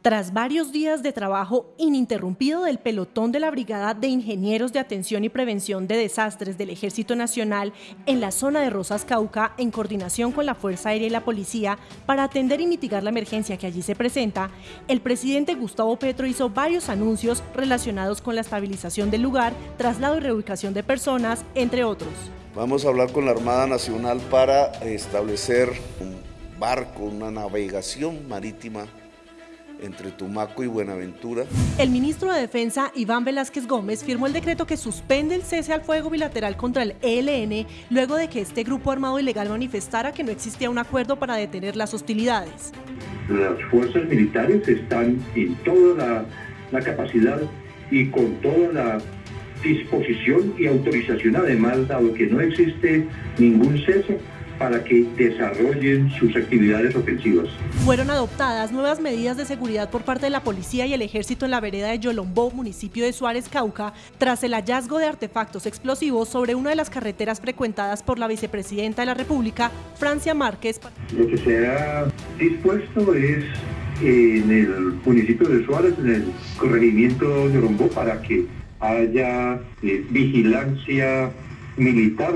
Tras varios días de trabajo ininterrumpido del pelotón de la Brigada de Ingenieros de Atención y Prevención de Desastres del Ejército Nacional en la zona de Rosas Cauca, en coordinación con la Fuerza Aérea y la Policía, para atender y mitigar la emergencia que allí se presenta, el presidente Gustavo Petro hizo varios anuncios relacionados con la estabilización del lugar, traslado y reubicación de personas, entre otros. Vamos a hablar con la Armada Nacional para establecer un barco, una navegación marítima entre Tumaco y Buenaventura. El ministro de Defensa, Iván Velázquez Gómez, firmó el decreto que suspende el cese al fuego bilateral contra el ELN luego de que este grupo armado ilegal manifestara que no existía un acuerdo para detener las hostilidades. Las fuerzas militares están en toda la, capacidad y con toda la disposición y autorización, además, dado que no existe ningún cese, para que desarrollen sus actividades ofensivas. Fueron adoptadas nuevas medidas de seguridad por parte de la policía y el ejército en la vereda de Yolombó, municipio de Suárez, Cauca, tras el hallazgo de artefactos explosivos sobre una de las carreteras frecuentadas por la vicepresidenta de la República, Francia Márquez. Lo que se ha dispuesto es en el municipio de Suárez, en el corregimiento de Yolombó, para que haya eh, vigilancia militar.